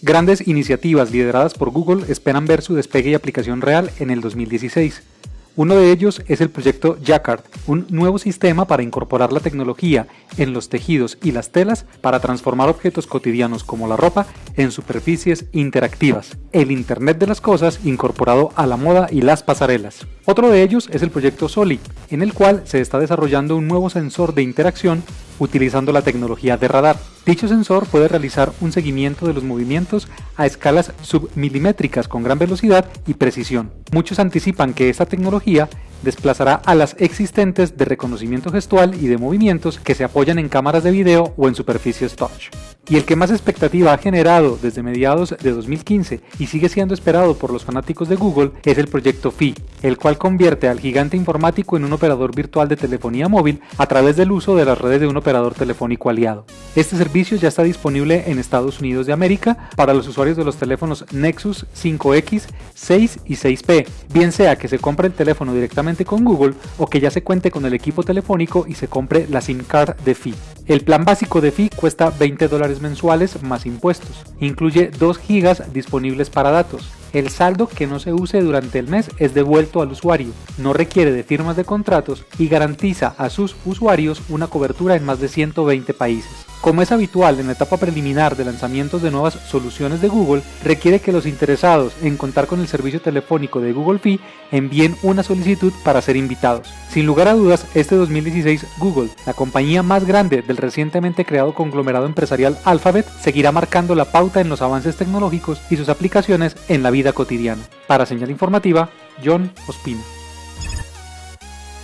Grandes iniciativas lideradas por Google esperan ver su despegue y aplicación real en el 2016. Uno de ellos es el proyecto Jacquard, un nuevo sistema para incorporar la tecnología en los tejidos y las telas para transformar objetos cotidianos como la ropa en superficies interactivas, el Internet de las Cosas incorporado a la moda y las pasarelas. Otro de ellos es el proyecto Soli, en el cual se está desarrollando un nuevo sensor de interacción utilizando la tecnología de radar. Dicho sensor puede realizar un seguimiento de los movimientos a escalas submilimétricas con gran velocidad y precisión. Muchos anticipan que esta tecnología desplazará a las existentes de reconocimiento gestual y de movimientos que se apoyan en cámaras de video o en superficies touch. Y el que más expectativa ha generado desde mediados de 2015 y sigue siendo esperado por los fanáticos de Google es el proyecto Fi, el cual convierte al gigante informático en un operador virtual de telefonía móvil a través del uso de las redes de un operador telefónico aliado. Este servicio ya está disponible en Estados Unidos de América para los usuarios de los teléfonos Nexus 5X, 6 y 6P, bien sea que se compre el teléfono directamente con Google o que ya se cuente con el equipo telefónico y se compre la SIM card de Fi. El plan básico de Fi cuesta 20 dólares mensuales más impuestos. Incluye 2 GB disponibles para datos. El saldo que no se use durante el mes es devuelto al usuario, no requiere de firmas de contratos y garantiza a sus usuarios una cobertura en más de 120 países. Como es habitual en la etapa preliminar de lanzamientos de nuevas soluciones de Google, requiere que los interesados en contar con el servicio telefónico de Google Fi envíen una solicitud para ser invitados. Sin lugar a dudas, este 2016 Google, la compañía más grande del recientemente creado conglomerado empresarial Alphabet, seguirá marcando la pauta en los avances tecnológicos y sus aplicaciones en la vida cotidiana. Para señal informativa, John Ospino.